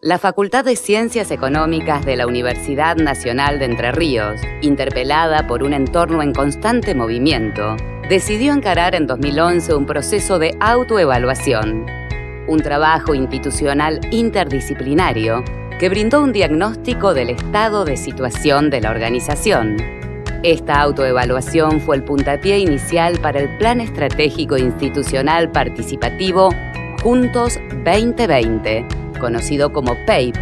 La Facultad de Ciencias Económicas de la Universidad Nacional de Entre Ríos, interpelada por un entorno en constante movimiento, decidió encarar en 2011 un proceso de autoevaluación, un trabajo institucional interdisciplinario que brindó un diagnóstico del estado de situación de la organización. Esta autoevaluación fue el puntapié inicial para el Plan Estratégico Institucional Participativo Juntos 2020, conocido como PAPE,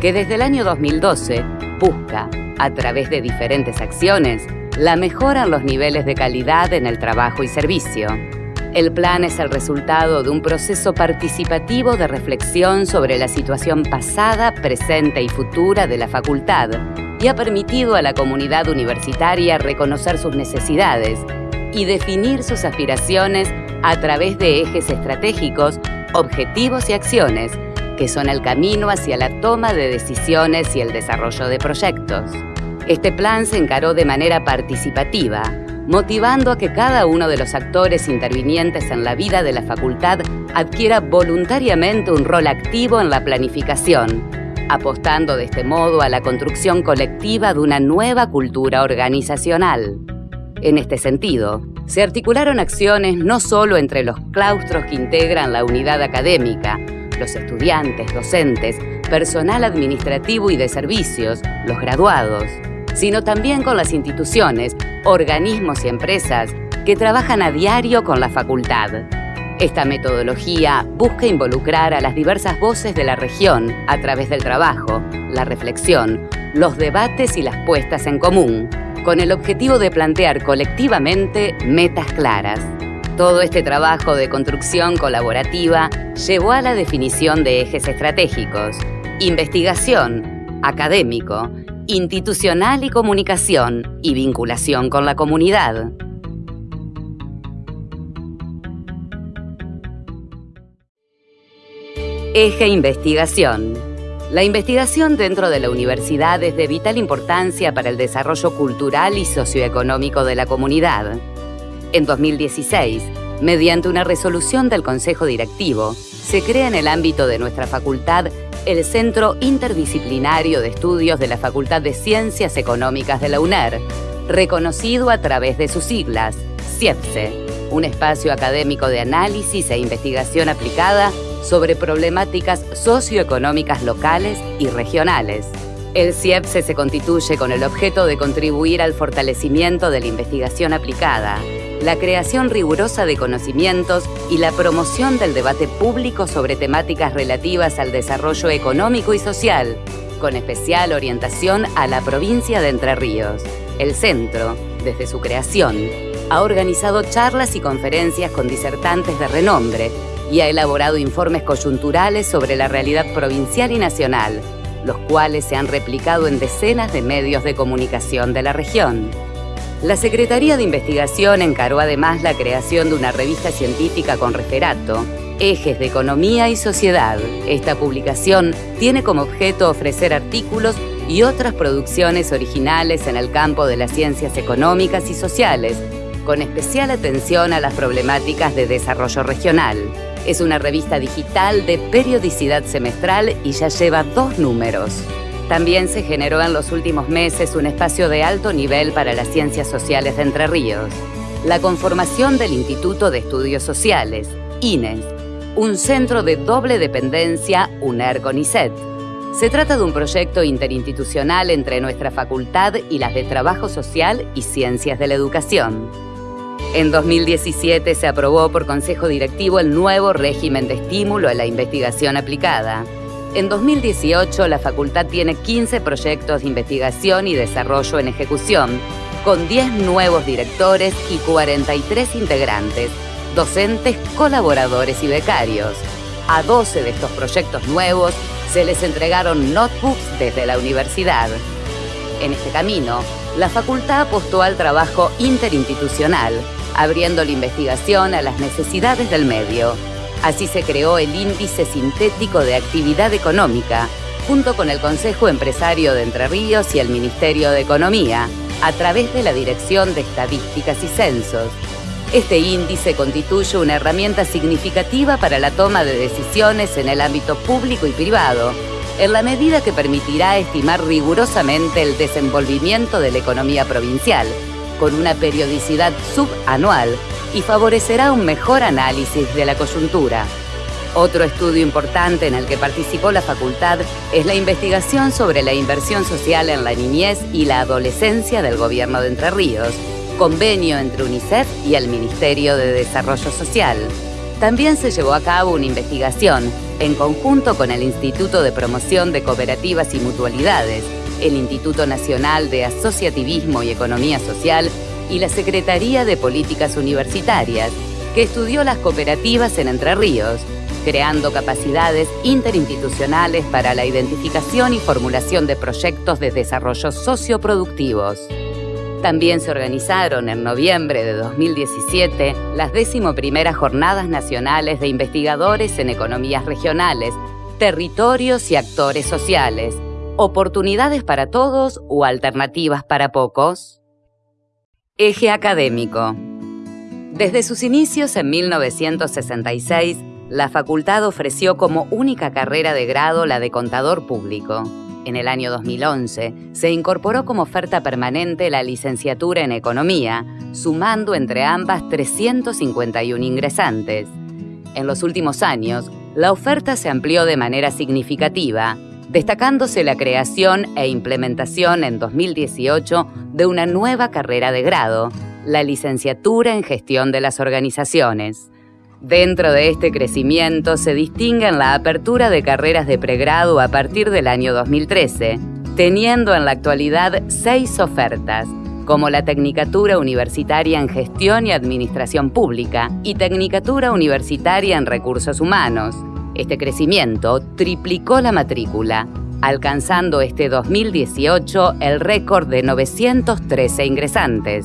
que desde el año 2012 busca, a través de diferentes acciones, la mejora en los niveles de calidad en el trabajo y servicio. El plan es el resultado de un proceso participativo de reflexión sobre la situación pasada, presente y futura de la facultad y ha permitido a la comunidad universitaria reconocer sus necesidades y definir sus aspiraciones a través de ejes estratégicos, objetivos y acciones que son el camino hacia la toma de decisiones y el desarrollo de proyectos. Este plan se encaró de manera participativa, motivando a que cada uno de los actores intervinientes en la vida de la facultad adquiera voluntariamente un rol activo en la planificación, apostando de este modo a la construcción colectiva de una nueva cultura organizacional. En este sentido, se articularon acciones no solo entre los claustros que integran la unidad académica, los estudiantes, docentes, personal administrativo y de servicios, los graduados, sino también con las instituciones, organismos y empresas que trabajan a diario con la facultad. Esta metodología busca involucrar a las diversas voces de la región a través del trabajo, la reflexión, los debates y las puestas en común, con el objetivo de plantear colectivamente metas claras. Todo este trabajo de construcción colaborativa llevó a la definición de ejes estratégicos, investigación, académico, institucional y comunicación y vinculación con la comunidad. Eje Investigación. La investigación dentro de la universidad es de vital importancia para el desarrollo cultural y socioeconómico de la comunidad. En 2016, mediante una resolución del Consejo Directivo, se crea en el ámbito de nuestra facultad el Centro Interdisciplinario de Estudios de la Facultad de Ciencias Económicas de la UNER, reconocido a través de sus siglas, CIEPSE, un espacio académico de análisis e investigación aplicada sobre problemáticas socioeconómicas locales y regionales. El CIEPSE se constituye con el objeto de contribuir al fortalecimiento de la investigación aplicada, la creación rigurosa de conocimientos y la promoción del debate público sobre temáticas relativas al desarrollo económico y social, con especial orientación a la provincia de Entre Ríos. El centro, desde su creación, ha organizado charlas y conferencias con disertantes de renombre y ha elaborado informes coyunturales sobre la realidad provincial y nacional, los cuales se han replicado en decenas de medios de comunicación de la región. La Secretaría de Investigación encaró además la creación de una revista científica con referato, Ejes de Economía y Sociedad. Esta publicación tiene como objeto ofrecer artículos y otras producciones originales en el campo de las ciencias económicas y sociales, con especial atención a las problemáticas de desarrollo regional. Es una revista digital de periodicidad semestral y ya lleva dos números. También se generó en los últimos meses un espacio de alto nivel para las ciencias sociales de Entre Ríos, la conformación del Instituto de Estudios Sociales, INES, un centro de doble dependencia UNER-CONICET. Se trata de un proyecto interinstitucional entre nuestra facultad y las de Trabajo Social y Ciencias de la Educación. En 2017 se aprobó por Consejo Directivo el nuevo régimen de estímulo a la investigación aplicada, en 2018, la facultad tiene 15 proyectos de investigación y desarrollo en ejecución, con 10 nuevos directores y 43 integrantes, docentes, colaboradores y becarios. A 12 de estos proyectos nuevos se les entregaron notebooks desde la universidad. En este camino, la facultad apostó al trabajo interinstitucional, abriendo la investigación a las necesidades del medio Así se creó el Índice Sintético de Actividad Económica, junto con el Consejo Empresario de Entre Ríos y el Ministerio de Economía, a través de la Dirección de Estadísticas y Censos. Este índice constituye una herramienta significativa para la toma de decisiones en el ámbito público y privado, en la medida que permitirá estimar rigurosamente el desenvolvimiento de la economía provincial, con una periodicidad subanual y favorecerá un mejor análisis de la coyuntura. Otro estudio importante en el que participó la facultad es la investigación sobre la inversión social en la niñez y la adolescencia del gobierno de Entre Ríos, convenio entre UNICEF y el Ministerio de Desarrollo Social. También se llevó a cabo una investigación en conjunto con el Instituto de Promoción de Cooperativas y Mutualidades, el Instituto Nacional de Asociativismo y Economía Social y la Secretaría de Políticas Universitarias, que estudió las cooperativas en Entre Ríos, creando capacidades interinstitucionales para la identificación y formulación de proyectos de desarrollo socioproductivos. También se organizaron en noviembre de 2017 las primeras Jornadas Nacionales de Investigadores en Economías Regionales, Territorios y Actores Sociales, Oportunidades para Todos o Alternativas para Pocos. Eje académico. Desde sus inicios en 1966, la facultad ofreció como única carrera de grado la de contador público. En el año 2011 se incorporó como oferta permanente la licenciatura en Economía, sumando entre ambas 351 ingresantes. En los últimos años, la oferta se amplió de manera significativa, destacándose la creación e implementación en 2018 de una nueva carrera de grado, la licenciatura en gestión de las organizaciones. Dentro de este crecimiento se distinguen la apertura de carreras de pregrado a partir del año 2013, teniendo en la actualidad seis ofertas, como la Tecnicatura Universitaria en Gestión y Administración Pública y Tecnicatura Universitaria en Recursos Humanos. Este crecimiento triplicó la matrícula, alcanzando este 2018 el récord de 913 ingresantes.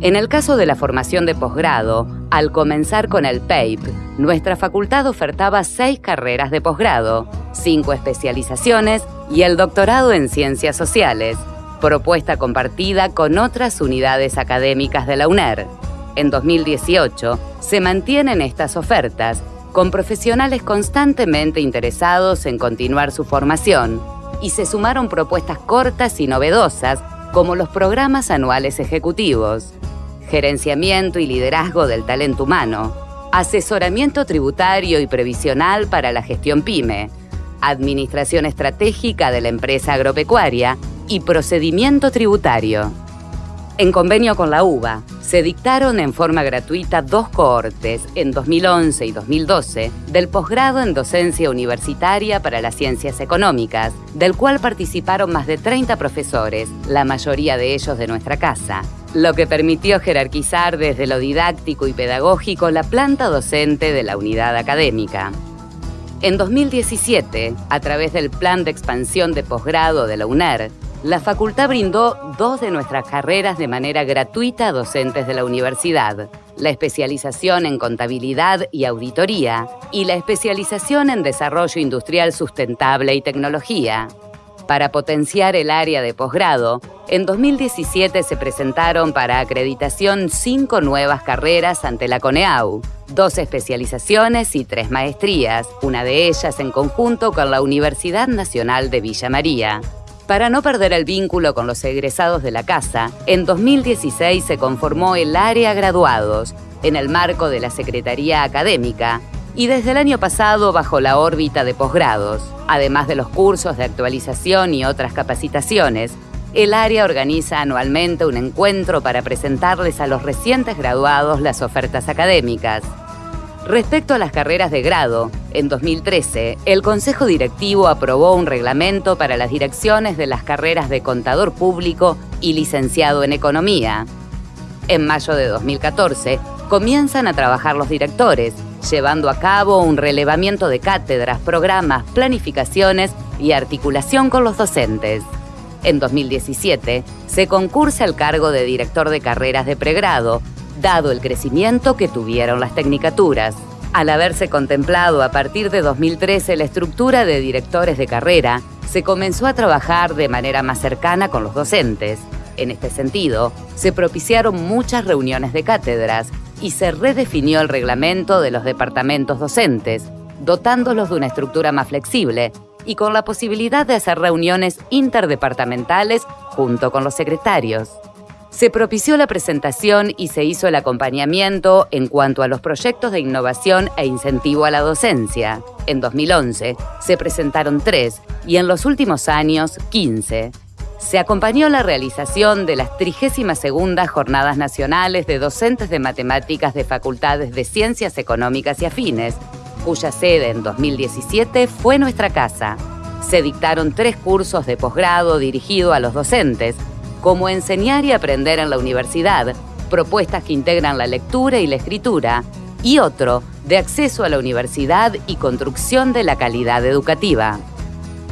En el caso de la formación de posgrado, al comenzar con el PAPE, nuestra facultad ofertaba seis carreras de posgrado, cinco especializaciones y el doctorado en ciencias sociales, propuesta compartida con otras unidades académicas de la UNER. En 2018 se mantienen estas ofertas con profesionales constantemente interesados en continuar su formación y se sumaron propuestas cortas y novedosas como los programas anuales ejecutivos gerenciamiento y liderazgo del talento humano, asesoramiento tributario y previsional para la gestión PYME, administración estratégica de la empresa agropecuaria y procedimiento tributario. En convenio con la UBA, se dictaron en forma gratuita dos cohortes en 2011 y 2012 del posgrado en docencia universitaria para las ciencias económicas, del cual participaron más de 30 profesores, la mayoría de ellos de nuestra casa, lo que permitió jerarquizar desde lo didáctico y pedagógico la planta docente de la unidad académica. En 2017, a través del Plan de Expansión de Posgrado de la UNER, la facultad brindó dos de nuestras carreras de manera gratuita a docentes de la universidad, la especialización en contabilidad y auditoría y la especialización en desarrollo industrial sustentable y tecnología. Para potenciar el área de posgrado, en 2017 se presentaron para acreditación cinco nuevas carreras ante la CONEAU, dos especializaciones y tres maestrías, una de ellas en conjunto con la Universidad Nacional de Villa María. Para no perder el vínculo con los egresados de la casa, en 2016 se conformó el área graduados, en el marco de la Secretaría Académica, y desde el año pasado bajo la órbita de posgrados. Además de los cursos de actualización y otras capacitaciones, el área organiza anualmente un encuentro para presentarles a los recientes graduados las ofertas académicas. Respecto a las carreras de grado, en 2013, el Consejo Directivo aprobó un reglamento para las direcciones de las carreras de contador público y licenciado en economía. En mayo de 2014, comienzan a trabajar los directores, llevando a cabo un relevamiento de cátedras, programas, planificaciones y articulación con los docentes. En 2017, se concursa el cargo de director de carreras de pregrado, dado el crecimiento que tuvieron las tecnicaturas. Al haberse contemplado a partir de 2013 la estructura de directores de carrera, se comenzó a trabajar de manera más cercana con los docentes. En este sentido, se propiciaron muchas reuniones de cátedras y se redefinió el reglamento de los departamentos docentes, dotándolos de una estructura más flexible, y con la posibilidad de hacer reuniones interdepartamentales junto con los secretarios. Se propició la presentación y se hizo el acompañamiento en cuanto a los proyectos de innovación e incentivo a la docencia. En 2011 se presentaron tres y en los últimos años 15. Se acompañó la realización de las 32 Jornadas Nacionales de Docentes de Matemáticas de Facultades de Ciencias Económicas y Afines, cuya sede en 2017 fue nuestra casa. Se dictaron tres cursos de posgrado dirigido a los docentes, como enseñar y aprender en la universidad, propuestas que integran la lectura y la escritura, y otro de acceso a la universidad y construcción de la calidad educativa.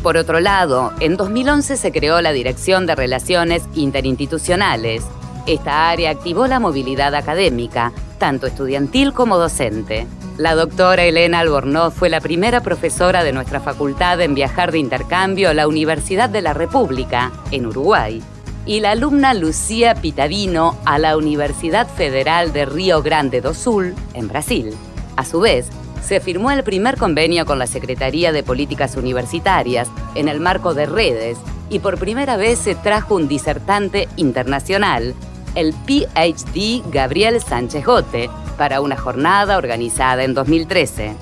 Por otro lado, en 2011 se creó la Dirección de Relaciones Interinstitucionales. Esta área activó la movilidad académica, tanto estudiantil como docente. La doctora Elena Albornoz fue la primera profesora de nuestra facultad en viajar de intercambio a la Universidad de la República, en Uruguay, y la alumna Lucía Pitavino a la Universidad Federal de Río Grande do Sul, en Brasil. A su vez, se firmó el primer convenio con la Secretaría de Políticas Universitarias en el marco de redes y por primera vez se trajo un disertante internacional, el PhD Gabriel Sánchez Gote, para una jornada organizada en 2013.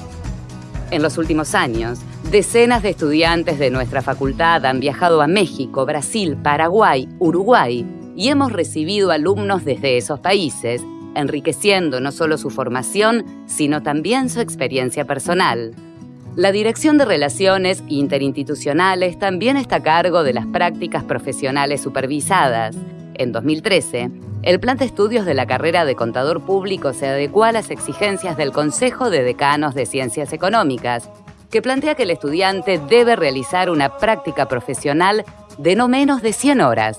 En los últimos años, Decenas de estudiantes de nuestra facultad han viajado a México, Brasil, Paraguay, Uruguay y hemos recibido alumnos desde esos países, enriqueciendo no solo su formación, sino también su experiencia personal. La Dirección de Relaciones Interinstitucionales también está a cargo de las prácticas profesionales supervisadas. En 2013, el plan de estudios de la carrera de contador público se adecuó a las exigencias del Consejo de Decanos de Ciencias Económicas que plantea que el estudiante debe realizar una práctica profesional de no menos de 100 horas.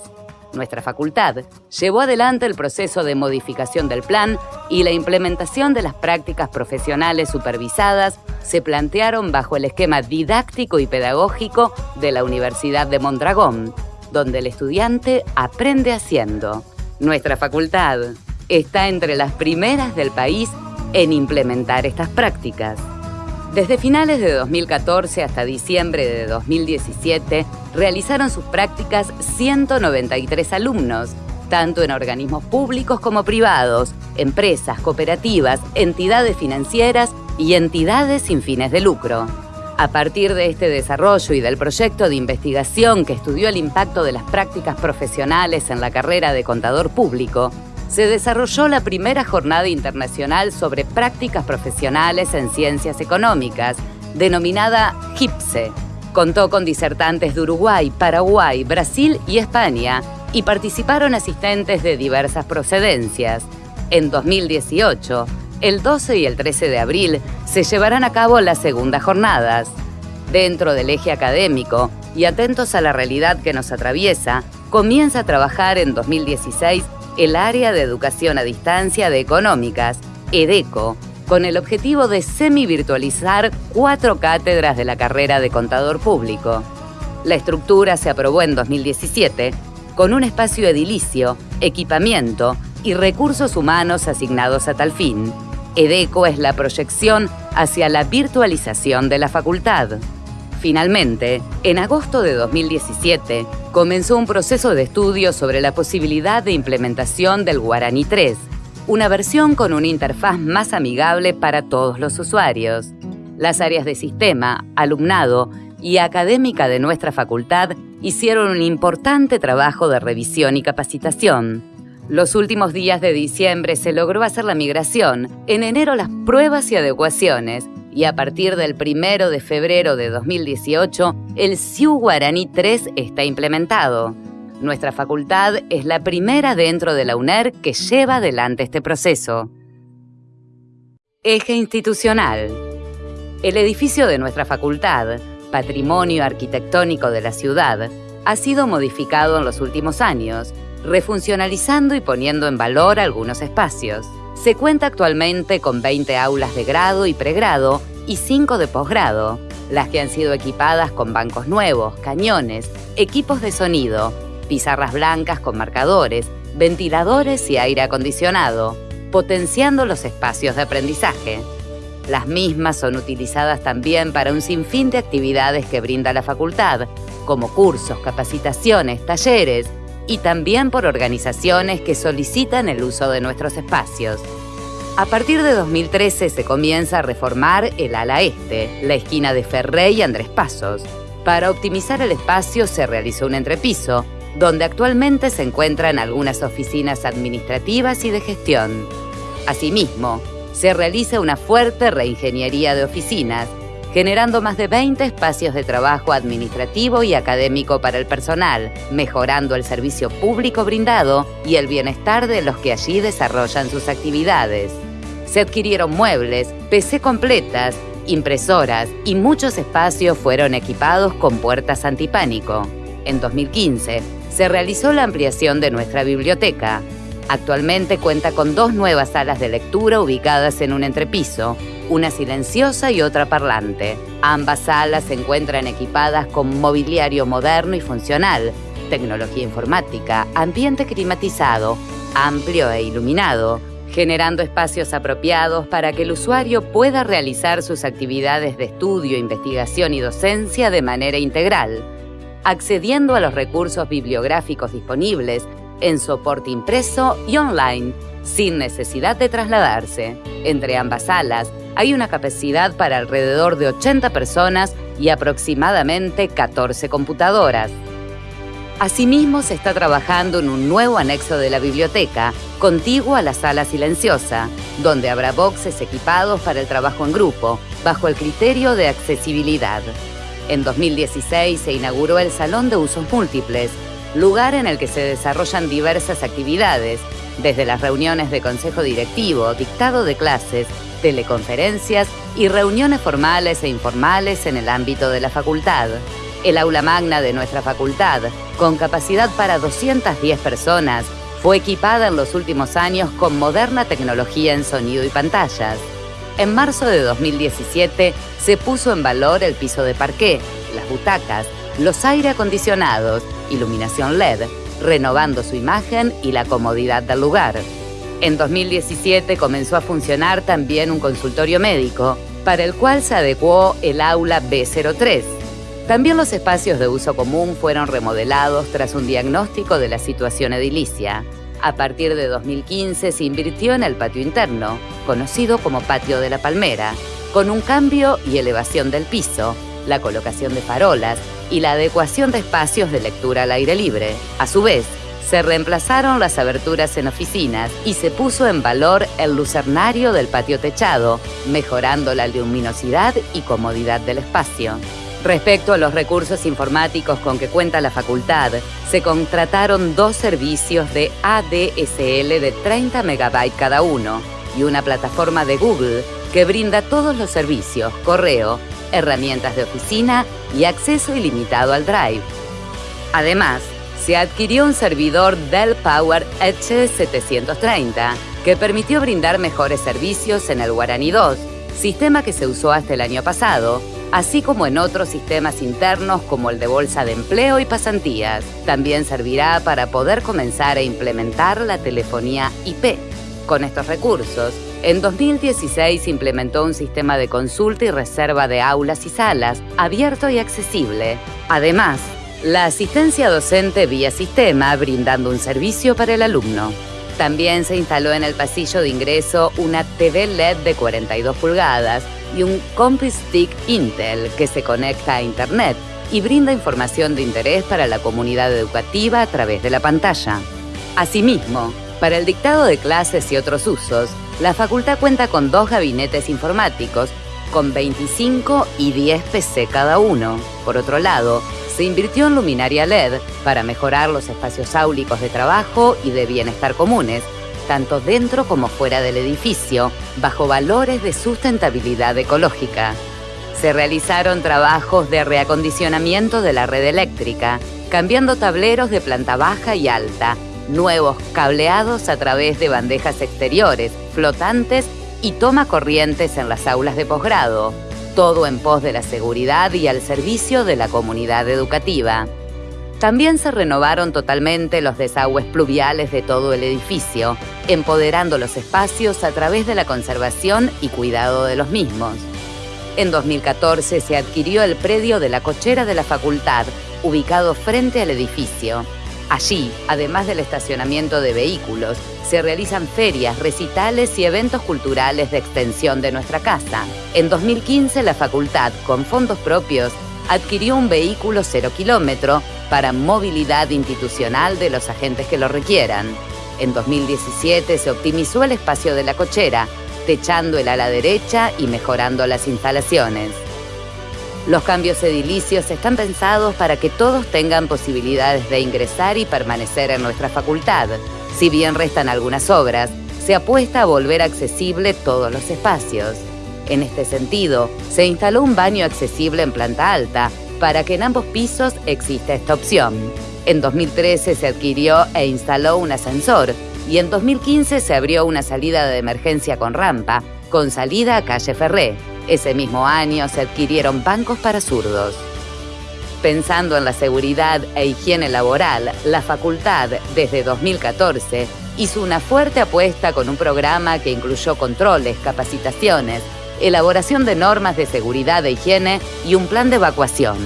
Nuestra facultad llevó adelante el proceso de modificación del plan y la implementación de las prácticas profesionales supervisadas se plantearon bajo el esquema didáctico y pedagógico de la Universidad de Mondragón, donde el estudiante aprende haciendo. Nuestra facultad está entre las primeras del país en implementar estas prácticas. Desde finales de 2014 hasta diciembre de 2017, realizaron sus prácticas 193 alumnos, tanto en organismos públicos como privados, empresas, cooperativas, entidades financieras y entidades sin fines de lucro. A partir de este desarrollo y del proyecto de investigación que estudió el impacto de las prácticas profesionales en la carrera de contador público, se desarrolló la primera jornada internacional sobre prácticas profesionales en ciencias económicas, denominada GIPSE. Contó con disertantes de Uruguay, Paraguay, Brasil y España y participaron asistentes de diversas procedencias. En 2018, el 12 y el 13 de abril, se llevarán a cabo las segundas jornadas. Dentro del eje académico y atentos a la realidad que nos atraviesa, comienza a trabajar en 2016 el Área de Educación a Distancia de Económicas, EDECO, con el objetivo de semi-virtualizar cuatro cátedras de la carrera de contador público. La estructura se aprobó en 2017 con un espacio edilicio, equipamiento y recursos humanos asignados a tal fin. EDECO es la proyección hacia la virtualización de la facultad. Finalmente, en agosto de 2017, comenzó un proceso de estudio sobre la posibilidad de implementación del Guarani 3, una versión con una interfaz más amigable para todos los usuarios. Las áreas de sistema, alumnado y académica de nuestra facultad hicieron un importante trabajo de revisión y capacitación. Los últimos días de diciembre se logró hacer la migración, en enero las pruebas y adecuaciones, y a partir del 1 de febrero de 2018, el SIU Guaraní 3 está implementado. Nuestra facultad es la primera dentro de la UNER que lleva adelante este proceso. Eje institucional. El edificio de nuestra facultad, patrimonio arquitectónico de la ciudad, ha sido modificado en los últimos años, refuncionalizando y poniendo en valor algunos espacios. Se cuenta actualmente con 20 aulas de grado y pregrado y 5 de posgrado, las que han sido equipadas con bancos nuevos, cañones, equipos de sonido, pizarras blancas con marcadores, ventiladores y aire acondicionado, potenciando los espacios de aprendizaje. Las mismas son utilizadas también para un sinfín de actividades que brinda la facultad, como cursos, capacitaciones, talleres y también por organizaciones que solicitan el uso de nuestros espacios. A partir de 2013 se comienza a reformar el ala este, la esquina de Ferré y Andrés Pasos. Para optimizar el espacio se realizó un entrepiso, donde actualmente se encuentran algunas oficinas administrativas y de gestión. Asimismo, se realiza una fuerte reingeniería de oficinas, generando más de 20 espacios de trabajo administrativo y académico para el personal, mejorando el servicio público brindado y el bienestar de los que allí desarrollan sus actividades. Se adquirieron muebles, PC completas, impresoras y muchos espacios fueron equipados con puertas antipánico. En 2015, se realizó la ampliación de nuestra biblioteca, Actualmente cuenta con dos nuevas salas de lectura ubicadas en un entrepiso, una silenciosa y otra parlante. Ambas salas se encuentran equipadas con mobiliario moderno y funcional, tecnología informática, ambiente climatizado, amplio e iluminado, generando espacios apropiados para que el usuario pueda realizar sus actividades de estudio, investigación y docencia de manera integral, accediendo a los recursos bibliográficos disponibles en soporte impreso y online, sin necesidad de trasladarse. Entre ambas salas hay una capacidad para alrededor de 80 personas y aproximadamente 14 computadoras. Asimismo, se está trabajando en un nuevo anexo de la biblioteca, contiguo a la sala silenciosa, donde habrá boxes equipados para el trabajo en grupo, bajo el criterio de accesibilidad. En 2016 se inauguró el Salón de Usos Múltiples, lugar en el que se desarrollan diversas actividades, desde las reuniones de consejo directivo, dictado de clases, teleconferencias y reuniones formales e informales en el ámbito de la facultad. El aula magna de nuestra facultad, con capacidad para 210 personas, fue equipada en los últimos años con moderna tecnología en sonido y pantallas. En marzo de 2017 se puso en valor el piso de parqué, las butacas, los aire acondicionados, iluminación LED, renovando su imagen y la comodidad del lugar. En 2017 comenzó a funcionar también un consultorio médico, para el cual se adecuó el aula B03. También los espacios de uso común fueron remodelados tras un diagnóstico de la situación edilicia. A partir de 2015 se invirtió en el patio interno, conocido como Patio de la Palmera, con un cambio y elevación del piso, la colocación de farolas y la adecuación de espacios de lectura al aire libre. A su vez, se reemplazaron las aberturas en oficinas y se puso en valor el lucernario del patio techado, mejorando la luminosidad y comodidad del espacio. Respecto a los recursos informáticos con que cuenta la facultad, se contrataron dos servicios de ADSL de 30 MB cada uno y una plataforma de Google que brinda todos los servicios, correo, herramientas de oficina y acceso ilimitado al Drive. Además, se adquirió un servidor Dell Power H730 que permitió brindar mejores servicios en el Guarani 2, sistema que se usó hasta el año pasado, así como en otros sistemas internos como el de bolsa de empleo y pasantías. También servirá para poder comenzar a implementar la telefonía IP. Con estos recursos, en 2016 implementó un sistema de consulta y reserva de aulas y salas abierto y accesible. Además, la asistencia docente vía sistema brindando un servicio para el alumno. También se instaló en el pasillo de ingreso una TV LED de 42 pulgadas y un Stick Intel que se conecta a Internet y brinda información de interés para la comunidad educativa a través de la pantalla. Asimismo, para el dictado de clases y otros usos, la facultad cuenta con dos gabinetes informáticos, con 25 y 10 PC cada uno. Por otro lado, se invirtió en luminaria LED para mejorar los espacios áulicos de trabajo y de bienestar comunes, tanto dentro como fuera del edificio, bajo valores de sustentabilidad ecológica. Se realizaron trabajos de reacondicionamiento de la red eléctrica, cambiando tableros de planta baja y alta, nuevos cableados a través de bandejas exteriores, flotantes y toma corrientes en las aulas de posgrado, todo en pos de la seguridad y al servicio de la comunidad educativa. También se renovaron totalmente los desagües pluviales de todo el edificio, empoderando los espacios a través de la conservación y cuidado de los mismos. En 2014 se adquirió el predio de la cochera de la facultad, ubicado frente al edificio. Allí, además del estacionamiento de vehículos, se realizan ferias, recitales y eventos culturales de extensión de nuestra casa. En 2015 la facultad, con fondos propios, adquirió un vehículo cero kilómetro para movilidad institucional de los agentes que lo requieran. En 2017 se optimizó el espacio de la cochera, techando el ala derecha y mejorando las instalaciones. Los cambios edilicios están pensados para que todos tengan posibilidades de ingresar y permanecer en nuestra facultad. Si bien restan algunas obras, se apuesta a volver accesible todos los espacios. En este sentido, se instaló un baño accesible en planta alta para que en ambos pisos exista esta opción. En 2013 se adquirió e instaló un ascensor y en 2015 se abrió una salida de emergencia con rampa, con salida a calle Ferré. Ese mismo año se adquirieron bancos para zurdos. Pensando en la seguridad e higiene laboral, la facultad, desde 2014, hizo una fuerte apuesta con un programa que incluyó controles, capacitaciones, elaboración de normas de seguridad e higiene y un plan de evacuación.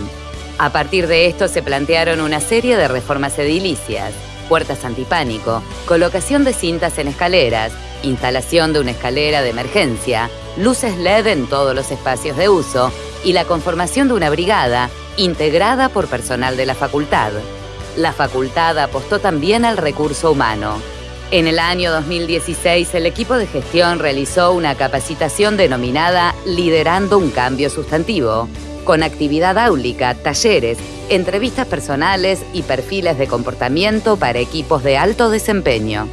A partir de esto se plantearon una serie de reformas edilicias, puertas antipánico, colocación de cintas en escaleras, instalación de una escalera de emergencia, luces LED en todos los espacios de uso y la conformación de una brigada integrada por personal de la facultad. La facultad apostó también al recurso humano. En el año 2016, el equipo de gestión realizó una capacitación denominada Liderando un Cambio Sustantivo, con actividad áulica, talleres, entrevistas personales y perfiles de comportamiento para equipos de alto desempeño.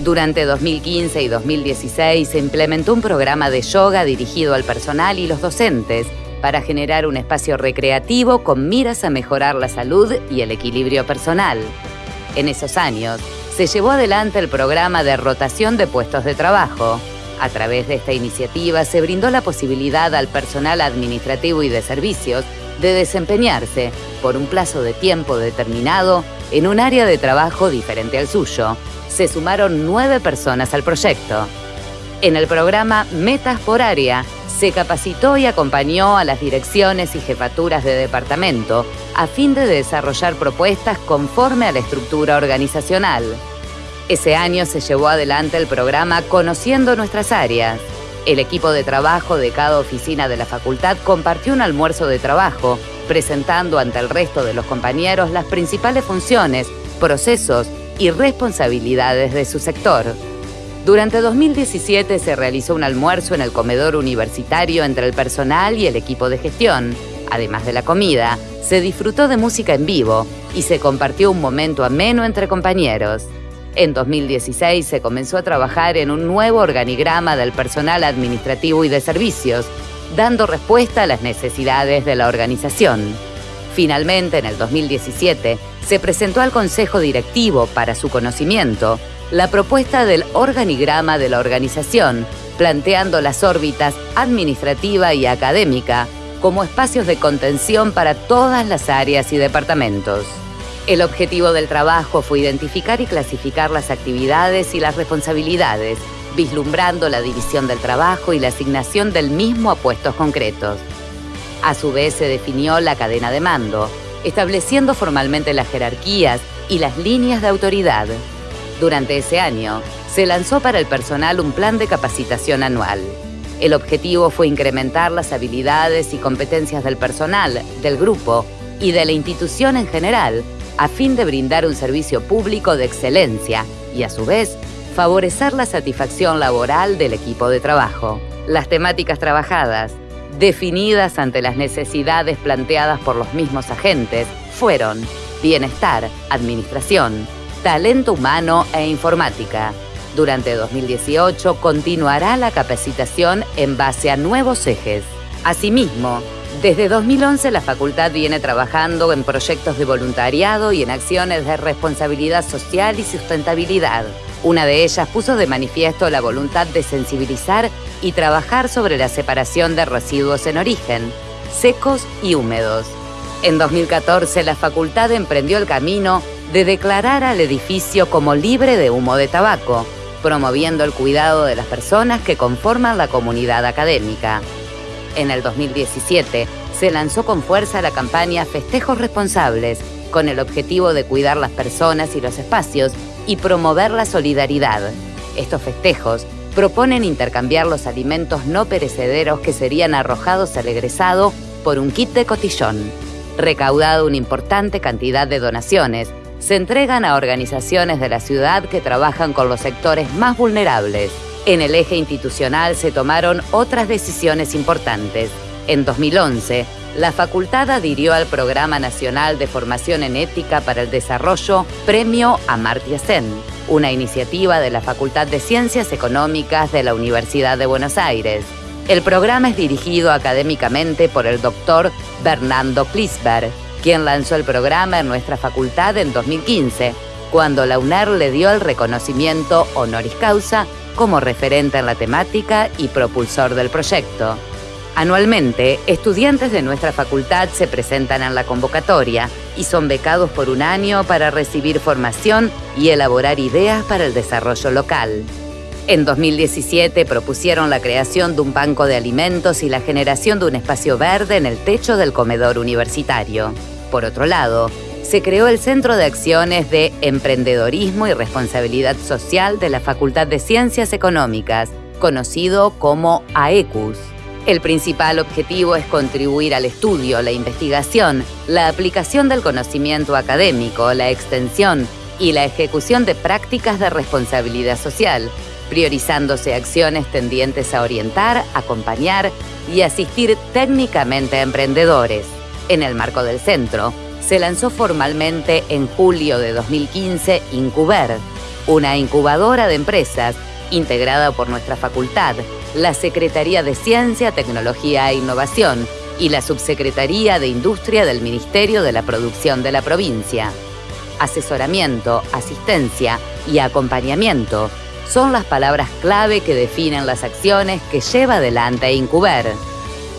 Durante 2015 y 2016 se implementó un programa de yoga dirigido al personal y los docentes para generar un espacio recreativo con miras a mejorar la salud y el equilibrio personal. En esos años, se llevó adelante el programa de rotación de puestos de trabajo. A través de esta iniciativa se brindó la posibilidad al personal administrativo y de servicios de desempeñarse por un plazo de tiempo determinado en un área de trabajo diferente al suyo. Se sumaron nueve personas al proyecto. En el programa Metas por Área, se capacitó y acompañó a las direcciones y jefaturas de departamento a fin de desarrollar propuestas conforme a la estructura organizacional. Ese año se llevó adelante el programa Conociendo nuestras áreas. El equipo de trabajo de cada oficina de la facultad compartió un almuerzo de trabajo, presentando ante el resto de los compañeros las principales funciones, procesos y responsabilidades de su sector. Durante 2017 se realizó un almuerzo en el comedor universitario entre el personal y el equipo de gestión. Además de la comida, se disfrutó de música en vivo y se compartió un momento ameno entre compañeros. En 2016 se comenzó a trabajar en un nuevo organigrama del personal administrativo y de servicios, dando respuesta a las necesidades de la organización. Finalmente, en el 2017, se presentó al Consejo Directivo para su conocimiento la propuesta del organigrama de la organización, planteando las órbitas administrativa y académica como espacios de contención para todas las áreas y departamentos. El objetivo del trabajo fue identificar y clasificar las actividades y las responsabilidades, vislumbrando la división del trabajo y la asignación del mismo a puestos concretos. A su vez se definió la cadena de mando, estableciendo formalmente las jerarquías y las líneas de autoridad. Durante ese año, se lanzó para el personal un plan de capacitación anual. El objetivo fue incrementar las habilidades y competencias del personal, del grupo y de la institución en general, a fin de brindar un servicio público de excelencia y, a su vez, favorecer la satisfacción laboral del equipo de trabajo. Las temáticas trabajadas, definidas ante las necesidades planteadas por los mismos agentes, fueron bienestar, administración, talento humano e informática. Durante 2018 continuará la capacitación en base a nuevos ejes. Asimismo, desde 2011 la facultad viene trabajando en proyectos de voluntariado y en acciones de responsabilidad social y sustentabilidad. Una de ellas puso de manifiesto la voluntad de sensibilizar y trabajar sobre la separación de residuos en origen, secos y húmedos. En 2014, la facultad emprendió el camino de declarar al edificio como libre de humo de tabaco, promoviendo el cuidado de las personas que conforman la comunidad académica. En el 2017, se lanzó con fuerza la campaña Festejos Responsables, con el objetivo de cuidar las personas y los espacios y promover la solidaridad. Estos festejos proponen intercambiar los alimentos no perecederos que serían arrojados al egresado por un kit de cotillón. Recaudado una importante cantidad de donaciones, se entregan a organizaciones de la ciudad que trabajan con los sectores más vulnerables. En el eje institucional se tomaron otras decisiones importantes. En 2011, la facultad adhirió al Programa Nacional de Formación en Ética para el Desarrollo Premio Amartya Sen, una iniciativa de la Facultad de Ciencias Económicas de la Universidad de Buenos Aires. El programa es dirigido académicamente por el doctor Bernardo Klisberg, quien lanzó el programa en nuestra facultad en 2015, cuando la UNER le dio el reconocimiento honoris causa como referente en la temática y propulsor del proyecto. Anualmente, estudiantes de nuestra facultad se presentan en la convocatoria y son becados por un año para recibir formación y elaborar ideas para el desarrollo local. En 2017 propusieron la creación de un banco de alimentos y la generación de un espacio verde en el techo del comedor universitario. Por otro lado, se creó el Centro de Acciones de Emprendedorismo y Responsabilidad Social de la Facultad de Ciencias Económicas, conocido como AECUS. El principal objetivo es contribuir al estudio, la investigación, la aplicación del conocimiento académico, la extensión y la ejecución de prácticas de responsabilidad social, priorizándose acciones tendientes a orientar, acompañar y asistir técnicamente a emprendedores. En el marco del centro, se lanzó formalmente en julio de 2015 Incuber, una incubadora de empresas integrada por nuestra facultad, la Secretaría de Ciencia, Tecnología e Innovación y la Subsecretaría de Industria del Ministerio de la Producción de la provincia. Asesoramiento, asistencia y acompañamiento son las palabras clave que definen las acciones que lleva adelante Incuber.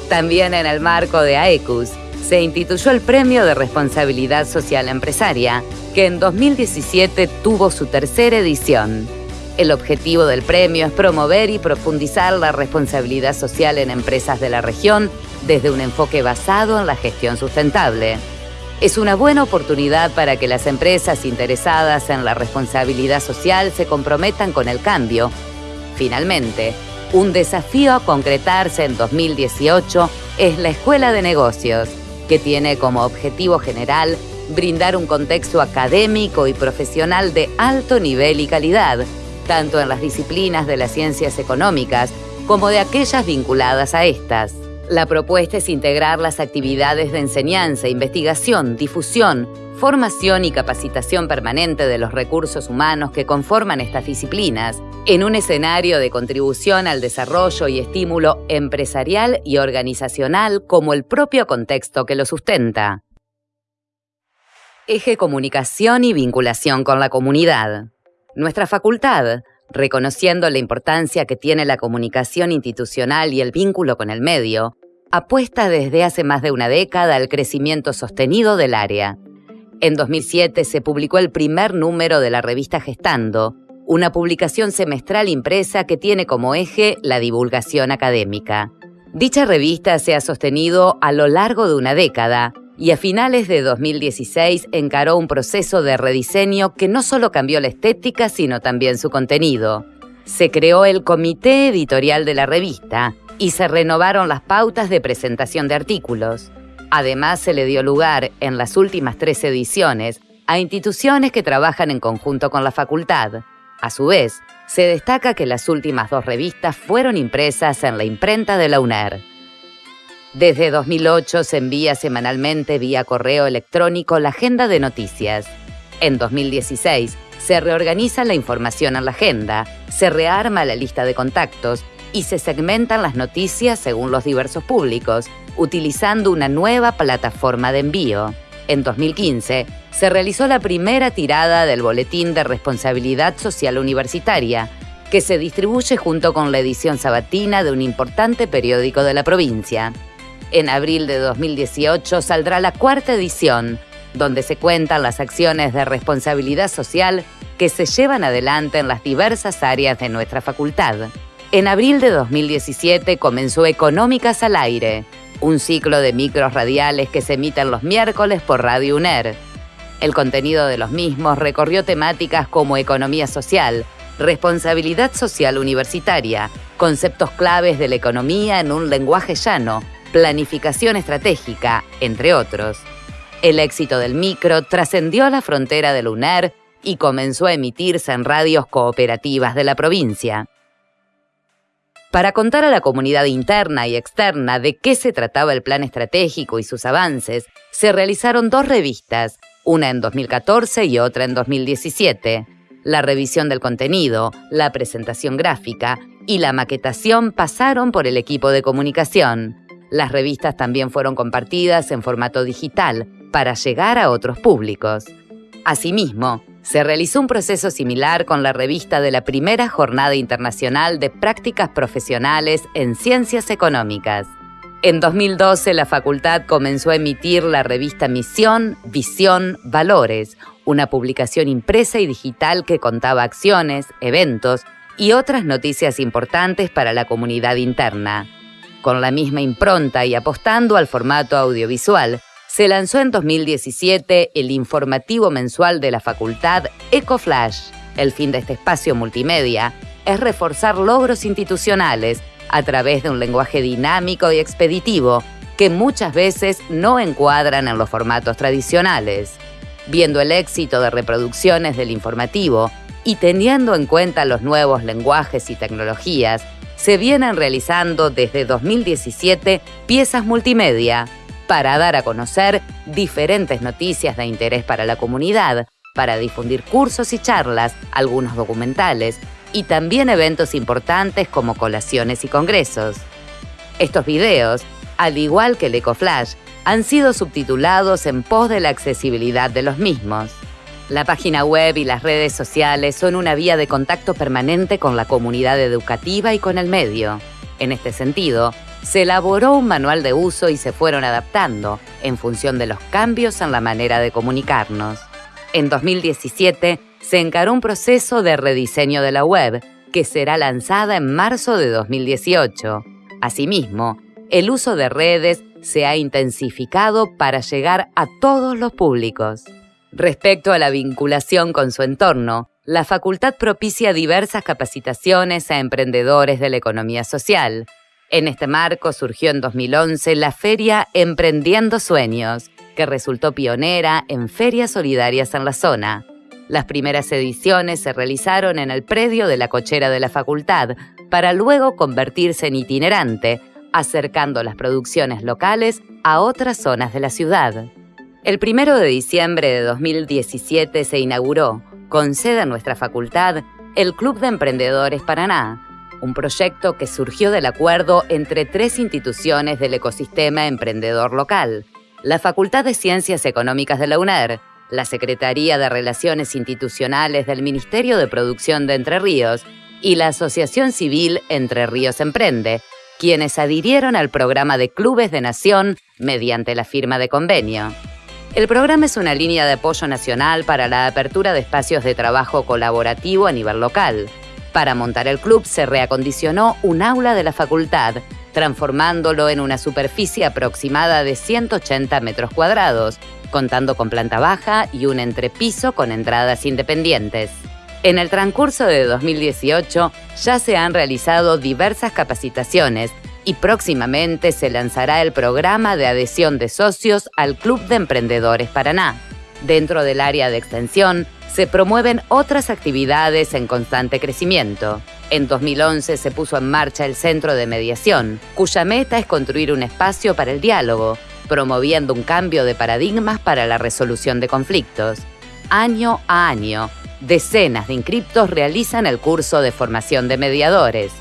También en el marco de AECUS se instituyó el Premio de Responsabilidad Social Empresaria, que en 2017 tuvo su tercera edición. El objetivo del premio es promover y profundizar la responsabilidad social en empresas de la región desde un enfoque basado en la gestión sustentable. Es una buena oportunidad para que las empresas interesadas en la responsabilidad social se comprometan con el cambio. Finalmente, un desafío a concretarse en 2018 es la Escuela de Negocios, que tiene como objetivo general brindar un contexto académico y profesional de alto nivel y calidad tanto en las disciplinas de las ciencias económicas como de aquellas vinculadas a estas. La propuesta es integrar las actividades de enseñanza, investigación, difusión, formación y capacitación permanente de los recursos humanos que conforman estas disciplinas en un escenario de contribución al desarrollo y estímulo empresarial y organizacional como el propio contexto que lo sustenta. Eje Comunicación y Vinculación con la Comunidad. Nuestra facultad, reconociendo la importancia que tiene la comunicación institucional y el vínculo con el medio, apuesta desde hace más de una década al crecimiento sostenido del área. En 2007 se publicó el primer número de la revista Gestando, una publicación semestral impresa que tiene como eje la divulgación académica. Dicha revista se ha sostenido a lo largo de una década y a finales de 2016 encaró un proceso de rediseño que no solo cambió la estética, sino también su contenido. Se creó el comité editorial de la revista y se renovaron las pautas de presentación de artículos. Además, se le dio lugar, en las últimas tres ediciones, a instituciones que trabajan en conjunto con la facultad. A su vez, se destaca que las últimas dos revistas fueron impresas en la imprenta de la UNER. Desde 2008 se envía semanalmente vía correo electrónico la agenda de noticias. En 2016 se reorganiza la información en la agenda, se rearma la lista de contactos y se segmentan las noticias según los diversos públicos, utilizando una nueva plataforma de envío. En 2015 se realizó la primera tirada del Boletín de Responsabilidad Social Universitaria, que se distribuye junto con la edición sabatina de un importante periódico de la provincia. En abril de 2018 saldrá la cuarta edición, donde se cuentan las acciones de responsabilidad social que se llevan adelante en las diversas áreas de nuestra facultad. En abril de 2017 comenzó Económicas al Aire, un ciclo de micros radiales que se emiten los miércoles por Radio UNER. El contenido de los mismos recorrió temáticas como economía social, responsabilidad social universitaria, conceptos claves de la economía en un lenguaje llano, planificación estratégica, entre otros. El éxito del micro trascendió la frontera del UNER y comenzó a emitirse en radios cooperativas de la provincia. Para contar a la comunidad interna y externa de qué se trataba el plan estratégico y sus avances, se realizaron dos revistas, una en 2014 y otra en 2017. La revisión del contenido, la presentación gráfica y la maquetación pasaron por el equipo de comunicación. Las revistas también fueron compartidas en formato digital para llegar a otros públicos. Asimismo, se realizó un proceso similar con la revista de la primera Jornada Internacional de Prácticas Profesionales en Ciencias Económicas. En 2012, la facultad comenzó a emitir la revista Misión, Visión, Valores, una publicación impresa y digital que contaba acciones, eventos y otras noticias importantes para la comunidad interna. Con la misma impronta y apostando al formato audiovisual, se lanzó en 2017 el informativo mensual de la facultad EcoFlash. El fin de este espacio multimedia es reforzar logros institucionales a través de un lenguaje dinámico y expeditivo que muchas veces no encuadran en los formatos tradicionales. Viendo el éxito de reproducciones del informativo y teniendo en cuenta los nuevos lenguajes y tecnologías, se vienen realizando desde 2017 piezas multimedia para dar a conocer diferentes noticias de interés para la comunidad, para difundir cursos y charlas, algunos documentales y también eventos importantes como colaciones y congresos. Estos videos, al igual que el EcoFlash, han sido subtitulados en pos de la accesibilidad de los mismos. La página web y las redes sociales son una vía de contacto permanente con la comunidad educativa y con el medio. En este sentido, se elaboró un manual de uso y se fueron adaptando en función de los cambios en la manera de comunicarnos. En 2017 se encaró un proceso de rediseño de la web que será lanzada en marzo de 2018. Asimismo, el uso de redes se ha intensificado para llegar a todos los públicos. Respecto a la vinculación con su entorno, la facultad propicia diversas capacitaciones a emprendedores de la economía social. En este marco surgió en 2011 la feria Emprendiendo Sueños, que resultó pionera en ferias solidarias en la zona. Las primeras ediciones se realizaron en el predio de la cochera de la facultad, para luego convertirse en itinerante, acercando las producciones locales a otras zonas de la ciudad. El primero de diciembre de 2017 se inauguró, con sede en nuestra facultad, el Club de Emprendedores Paraná, un proyecto que surgió del acuerdo entre tres instituciones del ecosistema emprendedor local, la Facultad de Ciencias Económicas de la UNER, la Secretaría de Relaciones Institucionales del Ministerio de Producción de Entre Ríos y la Asociación Civil Entre Ríos Emprende, quienes adhirieron al programa de Clubes de Nación mediante la firma de convenio. El programa es una línea de apoyo nacional para la apertura de espacios de trabajo colaborativo a nivel local. Para montar el club se reacondicionó un aula de la facultad, transformándolo en una superficie aproximada de 180 metros cuadrados, contando con planta baja y un entrepiso con entradas independientes. En el transcurso de 2018 ya se han realizado diversas capacitaciones y próximamente se lanzará el programa de adhesión de socios al Club de Emprendedores Paraná. Dentro del área de extensión se promueven otras actividades en constante crecimiento. En 2011 se puso en marcha el Centro de Mediación, cuya meta es construir un espacio para el diálogo, promoviendo un cambio de paradigmas para la resolución de conflictos. Año a año, decenas de inscriptos realizan el curso de formación de mediadores.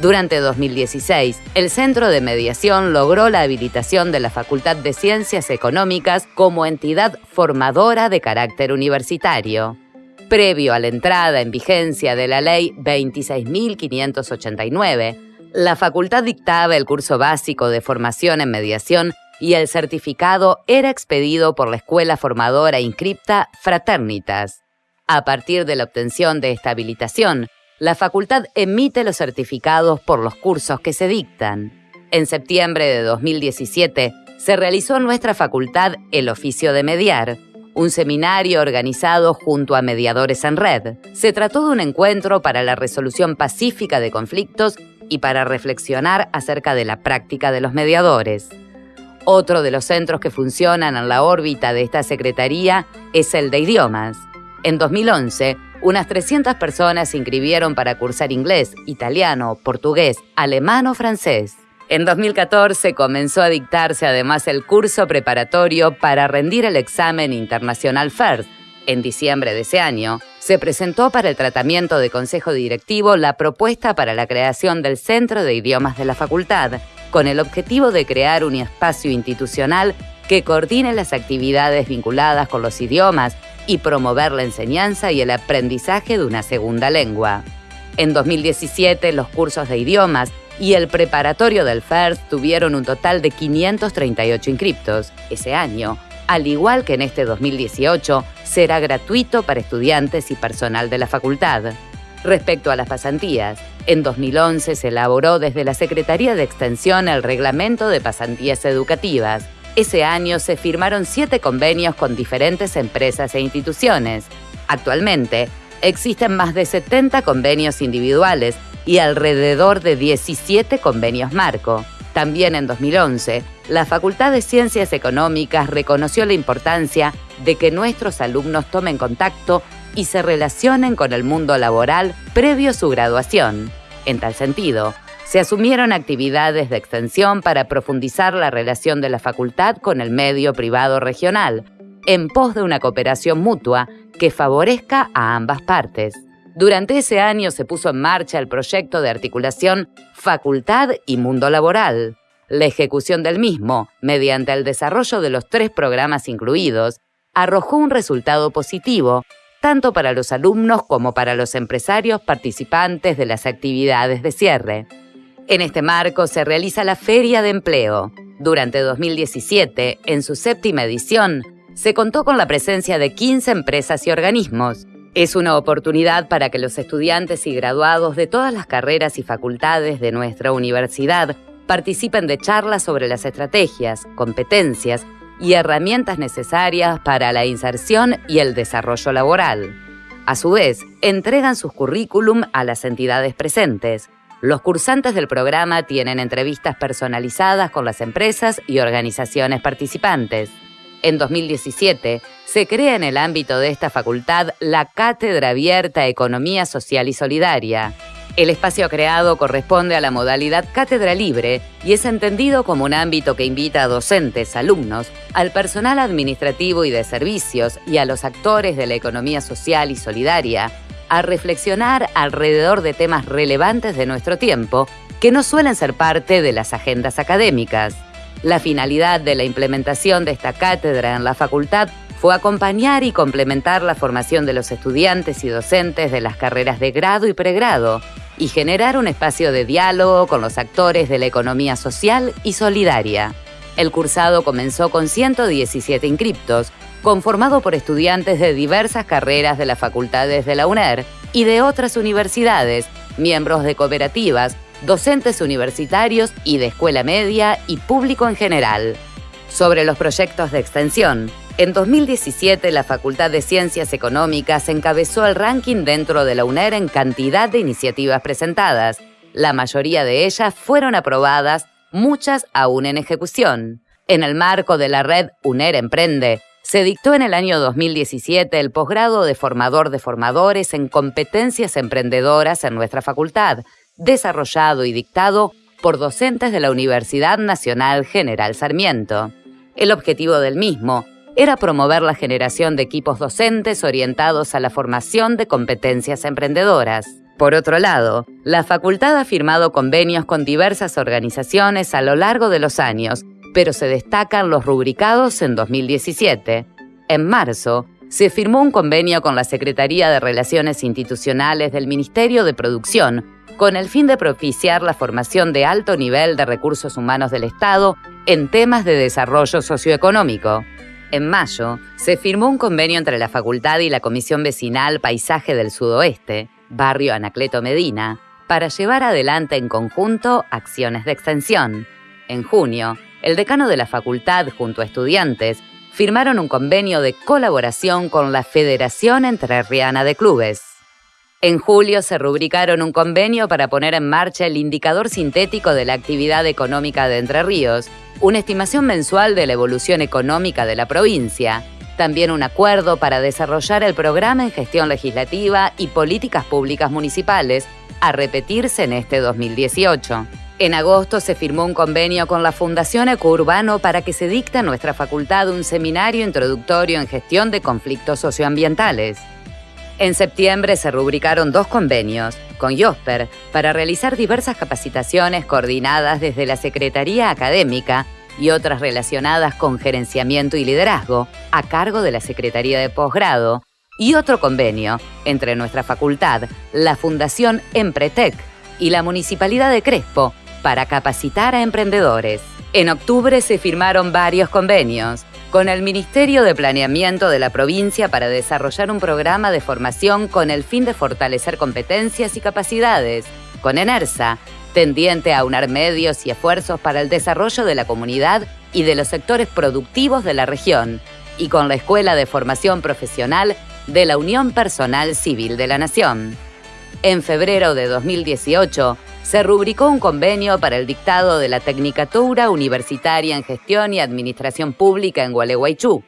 Durante 2016, el Centro de Mediación logró la habilitación de la Facultad de Ciencias Económicas como entidad formadora de carácter universitario. Previo a la entrada en vigencia de la Ley 26.589, La facultad dictaba el curso básico de formación en mediación y el certificado era expedido por la escuela formadora inscripta Fraternitas. A partir de la obtención de esta habilitación, la facultad emite los certificados por los cursos que se dictan. En septiembre de 2017 se realizó en nuestra facultad el oficio de mediar, un seminario organizado junto a Mediadores en Red. Se trató de un encuentro para la resolución pacífica de conflictos y para reflexionar acerca de la práctica de los mediadores. Otro de los centros que funcionan en la órbita de esta Secretaría es el de idiomas. En 2011, unas 300 personas se inscribieron para cursar inglés, italiano, portugués, alemán o francés. En 2014 comenzó a dictarse además el curso preparatorio para rendir el examen internacional FIRST. En diciembre de ese año, se presentó para el tratamiento de Consejo Directivo la propuesta para la creación del Centro de Idiomas de la Facultad, con el objetivo de crear un espacio institucional que coordine las actividades vinculadas con los idiomas y promover la enseñanza y el aprendizaje de una segunda lengua. En 2017, los cursos de idiomas y el preparatorio del FIRST tuvieron un total de 538 inscriptos. Ese año, al igual que en este 2018, será gratuito para estudiantes y personal de la facultad. Respecto a las pasantías, en 2011 se elaboró desde la Secretaría de Extensión el Reglamento de Pasantías Educativas. Ese año se firmaron siete convenios con diferentes empresas e instituciones. Actualmente, existen más de 70 convenios individuales y alrededor de 17 convenios marco. También en 2011, la Facultad de Ciencias Económicas reconoció la importancia de que nuestros alumnos tomen contacto y se relacionen con el mundo laboral previo a su graduación. En tal sentido, se asumieron actividades de extensión para profundizar la relación de la facultad con el medio privado regional, en pos de una cooperación mutua que favorezca a ambas partes. Durante ese año se puso en marcha el proyecto de articulación Facultad y Mundo Laboral. La ejecución del mismo, mediante el desarrollo de los tres programas incluidos, arrojó un resultado positivo, tanto para los alumnos como para los empresarios participantes de las actividades de cierre. En este marco se realiza la Feria de Empleo. Durante 2017, en su séptima edición, se contó con la presencia de 15 empresas y organismos, es una oportunidad para que los estudiantes y graduados de todas las carreras y facultades de nuestra universidad participen de charlas sobre las estrategias, competencias y herramientas necesarias para la inserción y el desarrollo laboral. A su vez, entregan sus currículum a las entidades presentes. Los cursantes del programa tienen entrevistas personalizadas con las empresas y organizaciones participantes. En 2017, se crea en el ámbito de esta facultad la Cátedra Abierta Economía Social y Solidaria. El espacio creado corresponde a la modalidad cátedra libre y es entendido como un ámbito que invita a docentes, alumnos, al personal administrativo y de servicios y a los actores de la economía social y solidaria a reflexionar alrededor de temas relevantes de nuestro tiempo que no suelen ser parte de las agendas académicas. La finalidad de la implementación de esta cátedra en la facultad fue acompañar y complementar la formación de los estudiantes y docentes de las carreras de grado y pregrado y generar un espacio de diálogo con los actores de la economía social y solidaria. El cursado comenzó con 117 inscriptos, conformado por estudiantes de diversas carreras de las facultades de la UNER y de otras universidades, miembros de cooperativas, docentes universitarios y de escuela media y público en general. Sobre los proyectos de extensión, en 2017 la Facultad de Ciencias Económicas encabezó el ranking dentro de la UNER en cantidad de iniciativas presentadas. La mayoría de ellas fueron aprobadas, muchas aún en ejecución. En el marco de la red UNER Emprende, se dictó en el año 2017 el posgrado de formador de formadores en competencias emprendedoras en nuestra facultad, desarrollado y dictado por docentes de la Universidad Nacional General Sarmiento. El objetivo del mismo era promover la generación de equipos docentes orientados a la formación de competencias emprendedoras. Por otro lado, la facultad ha firmado convenios con diversas organizaciones a lo largo de los años, pero se destacan los rubricados en 2017. En marzo, se firmó un convenio con la Secretaría de Relaciones Institucionales del Ministerio de Producción con el fin de propiciar la formación de alto nivel de recursos humanos del Estado en temas de desarrollo socioeconómico. En mayo, se firmó un convenio entre la Facultad y la Comisión Vecinal Paisaje del Sudoeste, barrio Anacleto Medina, para llevar adelante en conjunto acciones de extensión. En junio, el decano de la facultad junto a estudiantes firmaron un convenio de colaboración con la Federación Entrerriana de Clubes. En julio se rubricaron un convenio para poner en marcha el indicador sintético de la actividad económica de Entre Ríos, una estimación mensual de la evolución económica de la provincia, también un acuerdo para desarrollar el programa en gestión legislativa y políticas públicas municipales, a repetirse en este 2018. En agosto se firmó un convenio con la Fundación Ecourbano para que se dicte en nuestra facultad un seminario introductorio en gestión de conflictos socioambientales. En septiembre se rubricaron dos convenios con IOSPER para realizar diversas capacitaciones coordinadas desde la Secretaría Académica y otras relacionadas con gerenciamiento y liderazgo a cargo de la Secretaría de Posgrado y otro convenio entre nuestra facultad, la Fundación Empretec y la Municipalidad de Crespo para capacitar a emprendedores. En octubre se firmaron varios convenios con el Ministerio de Planeamiento de la provincia para desarrollar un programa de formación con el fin de fortalecer competencias y capacidades, con ENERSA, tendiente a unar medios y esfuerzos para el desarrollo de la comunidad y de los sectores productivos de la región, y con la Escuela de Formación Profesional de la Unión Personal Civil de la Nación. En febrero de 2018, se rubricó un convenio para el dictado de la Tecnicatura Universitaria en Gestión y Administración Pública en Gualeguaychú.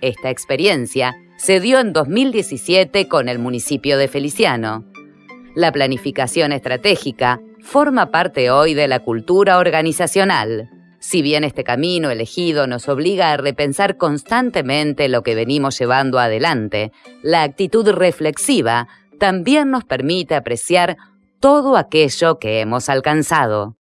Esta experiencia se dio en 2017 con el municipio de Feliciano. La planificación estratégica forma parte hoy de la cultura organizacional. Si bien este camino elegido nos obliga a repensar constantemente lo que venimos llevando adelante, la actitud reflexiva también nos permite apreciar todo aquello que hemos alcanzado.